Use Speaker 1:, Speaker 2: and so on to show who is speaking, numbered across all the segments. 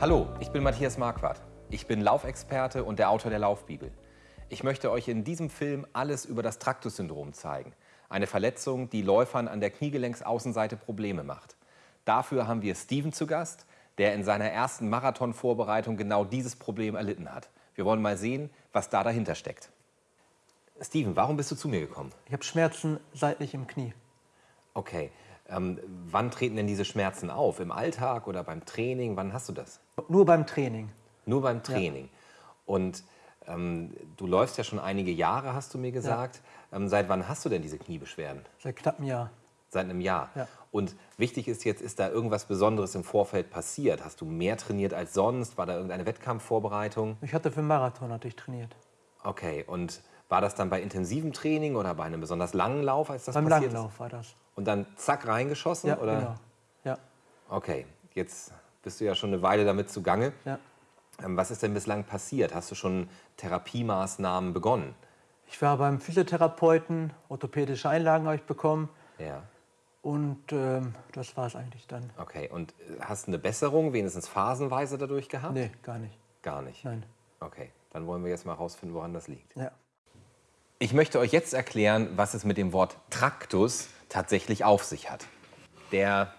Speaker 1: Hallo, ich bin Matthias Marquardt. Ich bin Laufexperte und der Autor der Laufbibel. Ich möchte euch in diesem Film alles über das Traktus-Syndrom zeigen. Eine Verletzung, die Läufern an der Kniegelenksaußenseite Probleme macht. Dafür haben wir Steven zu Gast, der in seiner ersten Marathonvorbereitung genau dieses Problem erlitten hat. Wir wollen mal sehen, was da dahinter steckt. Steven, warum bist du zu mir gekommen?
Speaker 2: Ich habe Schmerzen seitlich im Knie.
Speaker 1: Okay. Ähm, wann treten denn diese Schmerzen auf? Im Alltag oder beim Training? Wann hast du das?
Speaker 2: Nur beim Training.
Speaker 1: Nur beim Training. Ja. Und ähm, du läufst ja schon einige Jahre, hast du mir gesagt. Ja. Ähm, seit wann hast du denn diese Kniebeschwerden?
Speaker 2: Seit knapp einem Jahr.
Speaker 1: Seit einem Jahr.
Speaker 2: Ja.
Speaker 1: Und wichtig ist jetzt, ist da irgendwas Besonderes im Vorfeld passiert? Hast du mehr trainiert als sonst? War da irgendeine Wettkampfvorbereitung?
Speaker 2: Ich hatte für einen Marathon hatte ich trainiert.
Speaker 1: Okay, und war das dann bei intensivem Training oder bei einem besonders langen Lauf, als das
Speaker 2: Beim
Speaker 1: passiert
Speaker 2: langen Lauf war das.
Speaker 1: Und dann zack reingeschossen?
Speaker 2: Ja,
Speaker 1: oder?
Speaker 2: genau. Ja.
Speaker 1: Okay, jetzt bist du ja schon eine Weile damit zugange.
Speaker 2: Ja.
Speaker 1: Ähm, was ist denn bislang passiert? Hast du schon Therapiemaßnahmen begonnen?
Speaker 2: Ich war beim Physiotherapeuten, orthopädische Einlagen habe ich bekommen.
Speaker 1: Ja.
Speaker 2: Und ähm, das war es eigentlich dann.
Speaker 1: Okay, und äh, hast du eine Besserung, wenigstens phasenweise dadurch gehabt?
Speaker 2: Nee, gar nicht.
Speaker 1: Gar nicht?
Speaker 2: Nein.
Speaker 1: Okay, dann wollen wir jetzt mal herausfinden, woran das liegt.
Speaker 2: Ja.
Speaker 1: Ich möchte euch jetzt erklären, was es mit dem Wort Traktus tatsächlich auf sich hat. Der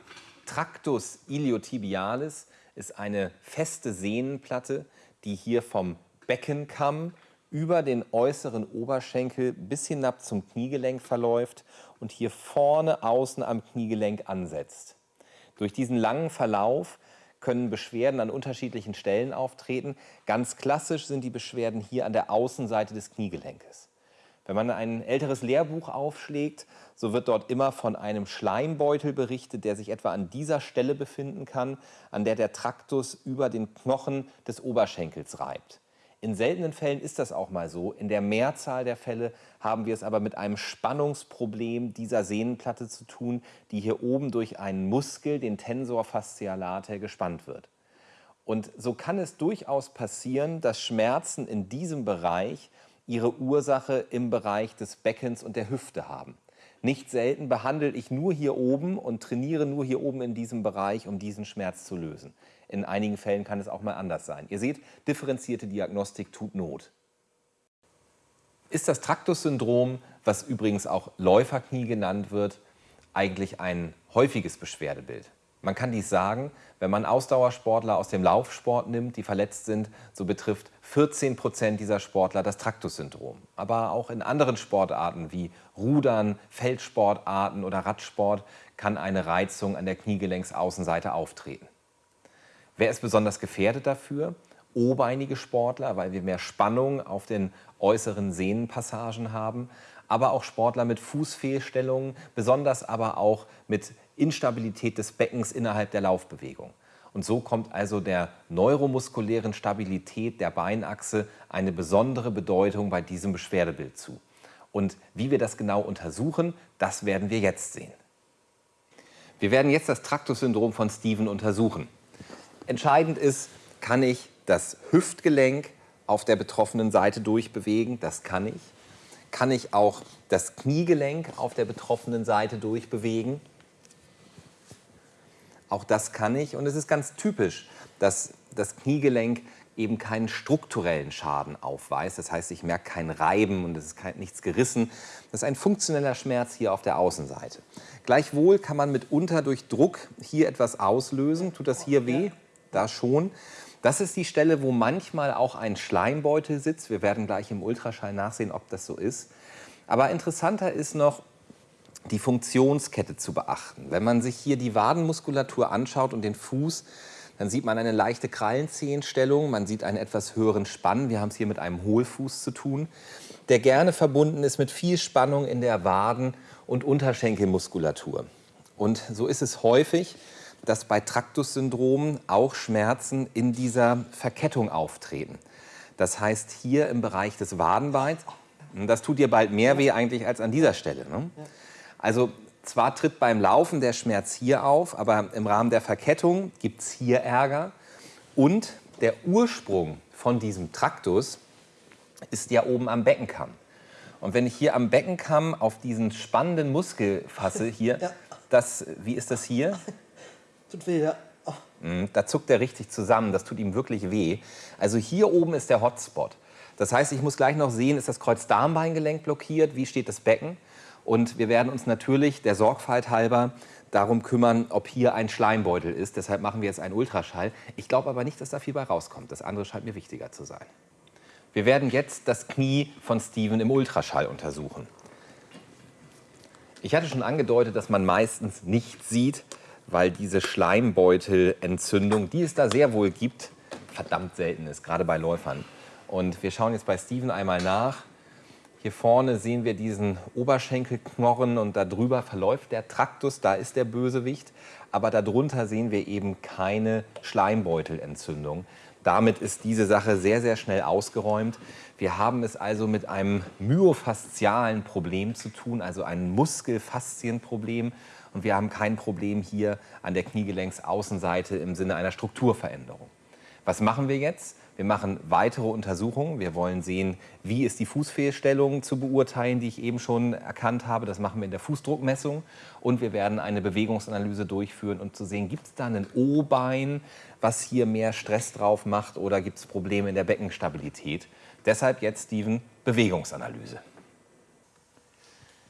Speaker 1: Tractus iliotibialis ist eine feste Sehnenplatte, die hier vom Beckenkamm über den äußeren Oberschenkel bis hinab zum Kniegelenk verläuft und hier vorne außen am Kniegelenk ansetzt. Durch diesen langen Verlauf können Beschwerden an unterschiedlichen Stellen auftreten. Ganz klassisch sind die Beschwerden hier an der Außenseite des Kniegelenkes. Wenn man ein älteres Lehrbuch aufschlägt, so wird dort immer von einem Schleimbeutel berichtet, der sich etwa an dieser Stelle befinden kann, an der der Traktus über den Knochen des Oberschenkels reibt. In seltenen Fällen ist das auch mal so. In der Mehrzahl der Fälle haben wir es aber mit einem Spannungsproblem dieser Sehnenplatte zu tun, die hier oben durch einen Muskel, den Tensor fasciae latae, gespannt wird. Und so kann es durchaus passieren, dass Schmerzen in diesem Bereich ihre Ursache im Bereich des Beckens und der Hüfte haben. Nicht selten behandle ich nur hier oben und trainiere nur hier oben in diesem Bereich, um diesen Schmerz zu lösen. In einigen Fällen kann es auch mal anders sein. Ihr seht, differenzierte Diagnostik tut Not. Ist das Traktus-Syndrom, was übrigens auch Läuferknie genannt wird, eigentlich ein häufiges Beschwerdebild? Man kann dies sagen, wenn man Ausdauersportler aus dem Laufsport nimmt, die verletzt sind, so betrifft 14 Prozent dieser Sportler das Traktus-Syndrom. Aber auch in anderen Sportarten wie Rudern, Feldsportarten oder Radsport kann eine Reizung an der Kniegelenksaußenseite auftreten. Wer ist besonders gefährdet dafür? O-beinige Sportler, weil wir mehr Spannung auf den äußeren Sehnenpassagen haben, aber auch Sportler mit Fußfehlstellungen, besonders aber auch mit Instabilität des Beckens innerhalb der Laufbewegung. Und so kommt also der neuromuskulären Stabilität der Beinachse eine besondere Bedeutung bei diesem Beschwerdebild zu. Und wie wir das genau untersuchen, das werden wir jetzt sehen. Wir werden jetzt das Traktus-Syndrom von Steven untersuchen. Entscheidend ist, kann ich das Hüftgelenk auf der betroffenen Seite durchbewegen? Das kann ich. Kann ich auch das Kniegelenk auf der betroffenen Seite durchbewegen? Auch das kann ich und es ist ganz typisch, dass das Kniegelenk eben keinen strukturellen Schaden aufweist. Das heißt, ich merke kein Reiben und es ist kein, nichts gerissen. Das ist ein funktioneller Schmerz hier auf der Außenseite. Gleichwohl kann man mitunter durch Druck hier etwas auslösen. Tut das hier weh? Da schon. Das ist die Stelle, wo manchmal auch ein Schleimbeutel sitzt. Wir werden gleich im Ultraschall nachsehen, ob das so ist. Aber interessanter ist noch, die Funktionskette zu beachten. Wenn man sich hier die Wadenmuskulatur anschaut und den Fuß, dann sieht man eine leichte Krallenzehenstellung, man sieht einen etwas höheren Spann. Wir haben es hier mit einem Hohlfuß zu tun, der gerne verbunden ist mit viel Spannung in der Waden- und Unterschenkelmuskulatur. Und so ist es häufig, dass bei Traktus-Syndrom auch Schmerzen in dieser Verkettung auftreten. Das heißt hier im Bereich des Wadenbeins, das tut dir bald mehr weh eigentlich als an dieser Stelle. Ne? Also zwar tritt beim Laufen der Schmerz hier auf, aber im Rahmen der Verkettung gibt es hier Ärger. Und der Ursprung von diesem Traktus ist ja oben am Beckenkamm. Und wenn ich hier am Beckenkamm auf diesen spannenden Muskel fasse, hier, ja. das, wie ist das hier?
Speaker 2: Tut weh, ja. Oh.
Speaker 1: Mhm, da zuckt er richtig zusammen, das tut ihm wirklich weh. Also hier oben ist der Hotspot. Das heißt, ich muss gleich noch sehen, ist das Kreuzdarmbeingelenk blockiert, wie steht das Becken? Und wir werden uns natürlich der Sorgfalt halber darum kümmern, ob hier ein Schleimbeutel ist. Deshalb machen wir jetzt einen Ultraschall. Ich glaube aber nicht, dass da viel bei rauskommt. Das andere scheint mir wichtiger zu sein. Wir werden jetzt das Knie von Steven im Ultraschall untersuchen. Ich hatte schon angedeutet, dass man meistens nichts sieht, weil diese Schleimbeutelentzündung, die es da sehr wohl gibt, verdammt selten ist, gerade bei Läufern. Und wir schauen jetzt bei Steven einmal nach. Hier vorne sehen wir diesen Oberschenkelknorren und darüber verläuft der Traktus, da ist der Bösewicht. Aber darunter sehen wir eben keine Schleimbeutelentzündung. Damit ist diese Sache sehr, sehr schnell ausgeräumt. Wir haben es also mit einem myofaszialen Problem zu tun, also ein Muskelfaszienproblem. Und wir haben kein Problem hier an der Kniegelenksaußenseite im Sinne einer Strukturveränderung. Was machen wir jetzt? Wir machen weitere Untersuchungen. Wir wollen sehen, wie ist die Fußfehlstellung zu beurteilen, die ich eben schon erkannt habe. Das machen wir in der Fußdruckmessung. Und wir werden eine Bewegungsanalyse durchführen, um zu sehen, gibt es da ein O-Bein, was hier mehr Stress drauf macht oder gibt es Probleme in der Beckenstabilität. Deshalb jetzt, Steven, Bewegungsanalyse.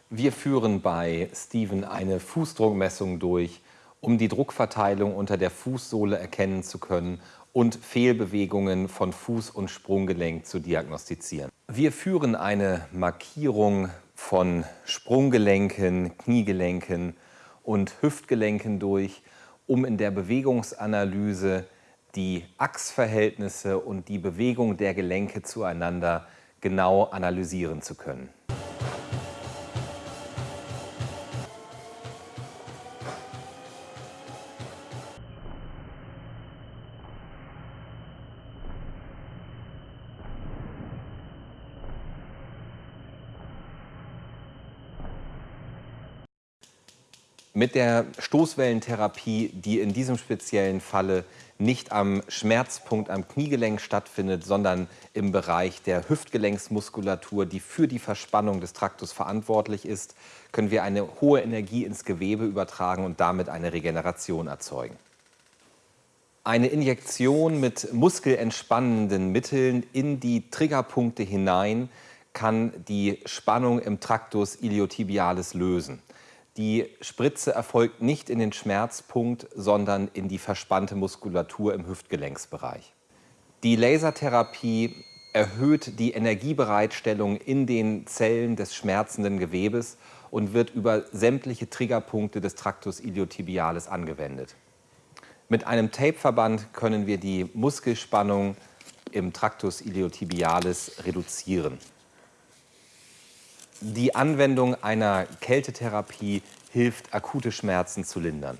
Speaker 1: Wir führen bei Steven eine Fußdruckmessung durch, um die Druckverteilung unter der Fußsohle erkennen zu können und Fehlbewegungen von Fuß- und Sprunggelenk zu diagnostizieren. Wir führen eine Markierung von Sprunggelenken, Kniegelenken und Hüftgelenken durch, um in der Bewegungsanalyse die Achsverhältnisse und die Bewegung der Gelenke zueinander genau analysieren zu können. Mit der Stoßwellentherapie, die in diesem speziellen Falle nicht am Schmerzpunkt am Kniegelenk stattfindet, sondern im Bereich der Hüftgelenksmuskulatur, die für die Verspannung des Traktus verantwortlich ist, können wir eine hohe Energie ins Gewebe übertragen und damit eine Regeneration erzeugen. Eine Injektion mit muskelentspannenden Mitteln in die Triggerpunkte hinein kann die Spannung im Traktus iliotibialis lösen. Die Spritze erfolgt nicht in den Schmerzpunkt, sondern in die verspannte Muskulatur im Hüftgelenksbereich. Die Lasertherapie erhöht die Energiebereitstellung in den Zellen des schmerzenden Gewebes und wird über sämtliche Triggerpunkte des Tractus iliotibialis angewendet. Mit einem Tapeverband können wir die Muskelspannung im Tractus iliotibialis reduzieren. Die Anwendung einer Kältetherapie hilft, akute Schmerzen zu lindern.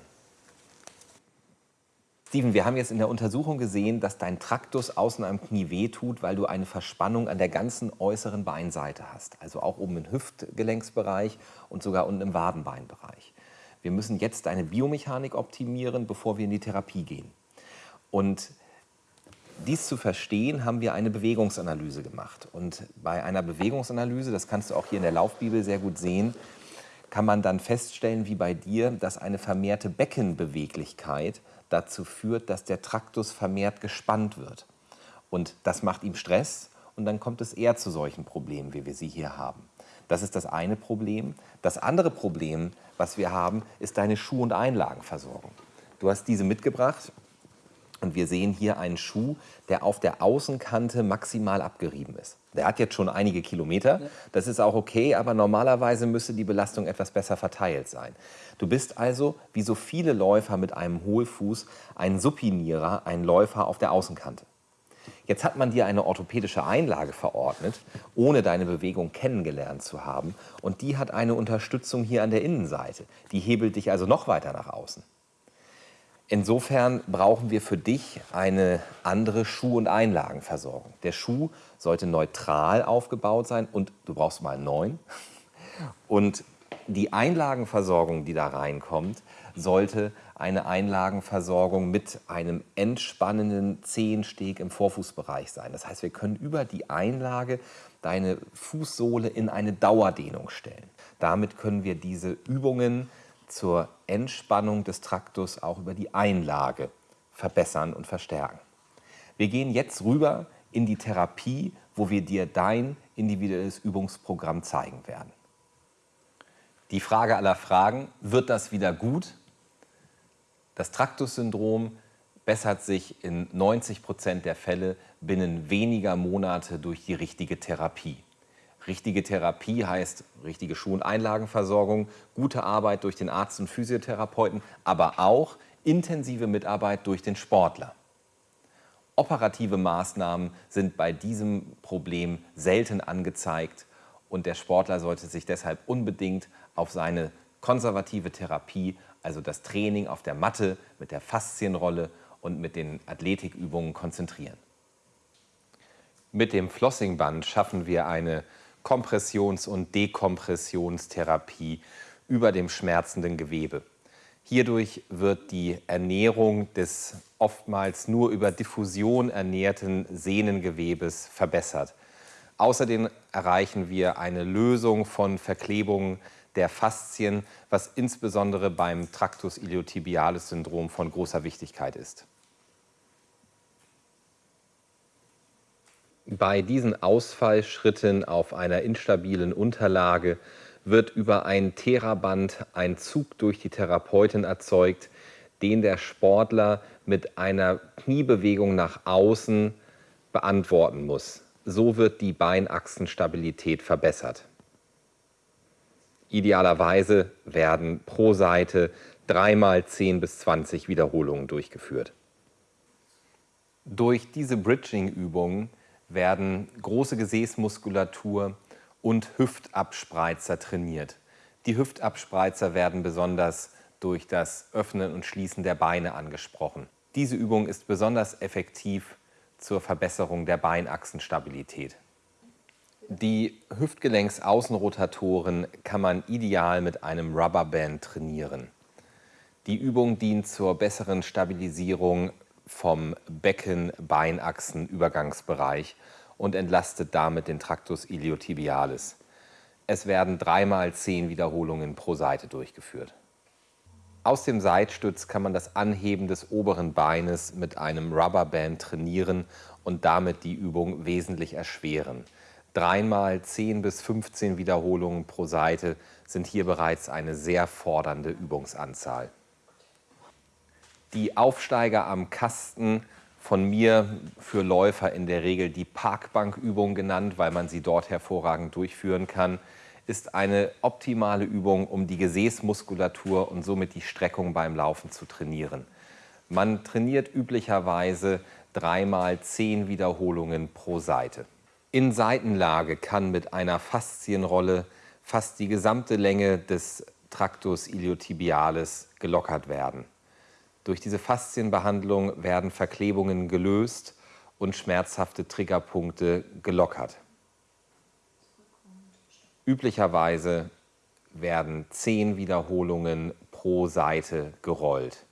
Speaker 1: Steven, wir haben jetzt in der Untersuchung gesehen, dass dein Traktus außen am Knie wehtut, weil du eine Verspannung an der ganzen äußeren Beinseite hast. Also auch oben im Hüftgelenksbereich und sogar unten im Wadenbeinbereich. Wir müssen jetzt deine Biomechanik optimieren, bevor wir in die Therapie gehen. Und dies zu verstehen, haben wir eine Bewegungsanalyse gemacht. Und bei einer Bewegungsanalyse, das kannst du auch hier in der Laufbibel sehr gut sehen, kann man dann feststellen, wie bei dir, dass eine vermehrte Beckenbeweglichkeit dazu führt, dass der Traktus vermehrt gespannt wird. Und das macht ihm Stress und dann kommt es eher zu solchen Problemen, wie wir sie hier haben. Das ist das eine Problem. Das andere Problem, was wir haben, ist deine Schuh- und Einlagenversorgung. Du hast diese mitgebracht und wir sehen hier einen Schuh, der auf der Außenkante maximal abgerieben ist. Der hat jetzt schon einige Kilometer, das ist auch okay, aber normalerweise müsste die Belastung etwas besser verteilt sein. Du bist also, wie so viele Läufer mit einem Hohlfuß, ein Supinierer, ein Läufer auf der Außenkante. Jetzt hat man dir eine orthopädische Einlage verordnet, ohne deine Bewegung kennengelernt zu haben. Und die hat eine Unterstützung hier an der Innenseite. Die hebelt dich also noch weiter nach außen. Insofern brauchen wir für dich eine andere Schuh- und Einlagenversorgung. Der Schuh sollte neutral aufgebaut sein und du brauchst mal einen neuen. Und die Einlagenversorgung, die da reinkommt, sollte eine Einlagenversorgung mit einem entspannenden Zehensteg im Vorfußbereich sein. Das heißt, wir können über die Einlage deine Fußsohle in eine Dauerdehnung stellen. Damit können wir diese Übungen zur Entspannung des Traktus auch über die Einlage verbessern und verstärken. Wir gehen jetzt rüber in die Therapie, wo wir dir dein individuelles Übungsprogramm zeigen werden. Die Frage aller Fragen, wird das wieder gut? Das Traktus-Syndrom bessert sich in 90 Prozent der Fälle binnen weniger Monate durch die richtige Therapie. Richtige Therapie heißt richtige Schuh- und Einlagenversorgung, gute Arbeit durch den Arzt und Physiotherapeuten, aber auch intensive Mitarbeit durch den Sportler. Operative Maßnahmen sind bei diesem Problem selten angezeigt und der Sportler sollte sich deshalb unbedingt auf seine konservative Therapie, also das Training auf der Matte mit der Faszienrolle und mit den Athletikübungen konzentrieren. Mit dem Flossingband schaffen wir eine Kompressions- und Dekompressionstherapie über dem schmerzenden Gewebe. Hierdurch wird die Ernährung des oftmals nur über Diffusion ernährten Sehnengewebes verbessert. Außerdem erreichen wir eine Lösung von Verklebungen der Faszien, was insbesondere beim Tractus iliotibialis Syndrom von großer Wichtigkeit ist. Bei diesen Ausfallschritten auf einer instabilen Unterlage wird über ein Theraband ein Zug durch die Therapeutin erzeugt, den der Sportler mit einer Kniebewegung nach außen beantworten muss. So wird die Beinachsenstabilität verbessert. Idealerweise werden pro Seite dreimal 10 bis 20 Wiederholungen durchgeführt. Durch diese Bridging-Übungen werden große Gesäßmuskulatur und Hüftabspreizer trainiert. Die Hüftabspreizer werden besonders durch das Öffnen und Schließen der Beine angesprochen. Diese Übung ist besonders effektiv zur Verbesserung der Beinachsenstabilität. Die Hüftgelenksaußenrotatoren kann man ideal mit einem Rubberband trainieren. Die Übung dient zur besseren Stabilisierung vom Becken-Beinachsen-Übergangsbereich und entlastet damit den Tractus iliotibialis. Es werden dreimal zehn Wiederholungen pro Seite durchgeführt. Aus dem Seitstütz kann man das Anheben des oberen Beines mit einem Rubberband trainieren und damit die Übung wesentlich erschweren. Dreimal 10 bis 15 Wiederholungen pro Seite sind hier bereits eine sehr fordernde Übungsanzahl. Die Aufsteiger am Kasten, von mir für Läufer in der Regel die Parkbankübung genannt, weil man sie dort hervorragend durchführen kann, ist eine optimale Übung, um die Gesäßmuskulatur und somit die Streckung beim Laufen zu trainieren. Man trainiert üblicherweise dreimal zehn Wiederholungen pro Seite. In Seitenlage kann mit einer Faszienrolle fast die gesamte Länge des Tractus iliotibialis gelockert werden. Durch diese Faszienbehandlung werden Verklebungen gelöst und schmerzhafte Triggerpunkte gelockert. Üblicherweise werden zehn Wiederholungen pro Seite gerollt.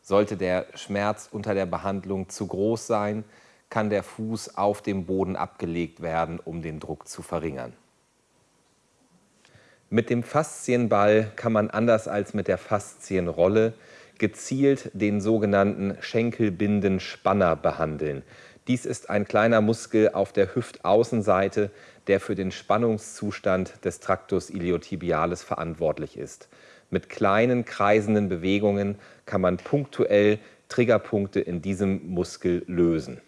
Speaker 1: Sollte der Schmerz unter der Behandlung zu groß sein, kann der Fuß auf dem Boden abgelegt werden, um den Druck zu verringern. Mit dem Faszienball kann man anders als mit der Faszienrolle gezielt den sogenannten Schenkelbindenspanner behandeln. Dies ist ein kleiner Muskel auf der Hüftaußenseite, der für den Spannungszustand des Tractus iliotibialis verantwortlich ist. Mit kleinen kreisenden Bewegungen kann man punktuell Triggerpunkte in diesem Muskel lösen.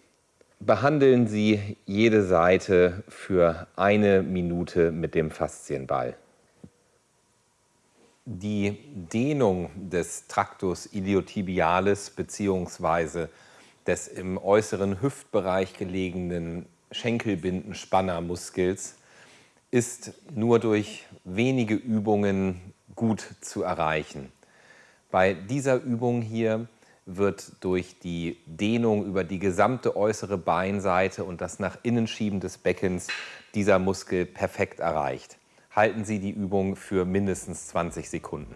Speaker 1: Behandeln Sie jede Seite für eine Minute mit dem Faszienball. Die Dehnung des Tractus iliotibialis bzw. des im äußeren Hüftbereich gelegenen Schenkelbindenspannermuskels ist nur durch wenige Übungen gut zu erreichen. Bei dieser Übung hier wird durch die Dehnung über die gesamte äußere Beinseite und das nach innen schieben des Beckens dieser Muskel perfekt erreicht halten Sie die Übung für mindestens 20 Sekunden.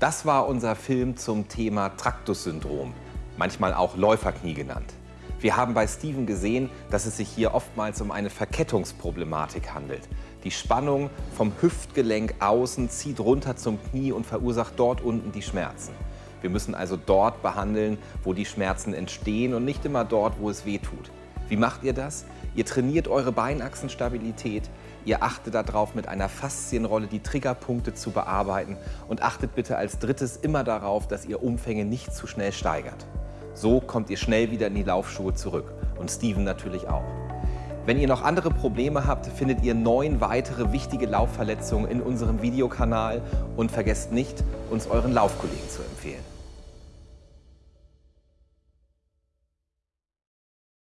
Speaker 1: Das war unser Film zum Thema Traktus-Syndrom, manchmal auch Läuferknie genannt. Wir haben bei Steven gesehen, dass es sich hier oftmals um eine Verkettungsproblematik handelt. Die Spannung vom Hüftgelenk außen zieht runter zum Knie und verursacht dort unten die Schmerzen. Wir müssen also dort behandeln, wo die Schmerzen entstehen und nicht immer dort, wo es weh tut. Wie macht ihr das? Ihr trainiert eure Beinachsenstabilität, ihr achtet darauf, mit einer Faszienrolle die Triggerpunkte zu bearbeiten und achtet bitte als drittes immer darauf, dass ihr Umfänge nicht zu schnell steigert. So kommt ihr schnell wieder in die Laufschuhe zurück und Steven natürlich auch. Wenn ihr noch andere Probleme habt, findet ihr neun weitere wichtige Laufverletzungen in unserem Videokanal und vergesst nicht, uns euren Laufkollegen zu empfehlen.